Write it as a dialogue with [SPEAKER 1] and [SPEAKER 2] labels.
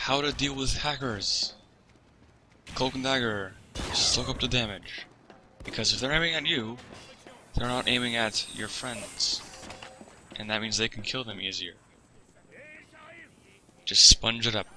[SPEAKER 1] how to deal with hackers. Cloak and Dagger, soak up the damage. Because if they're aiming at you, they're not aiming at your friends. And that means they can kill them easier. Just sponge it up.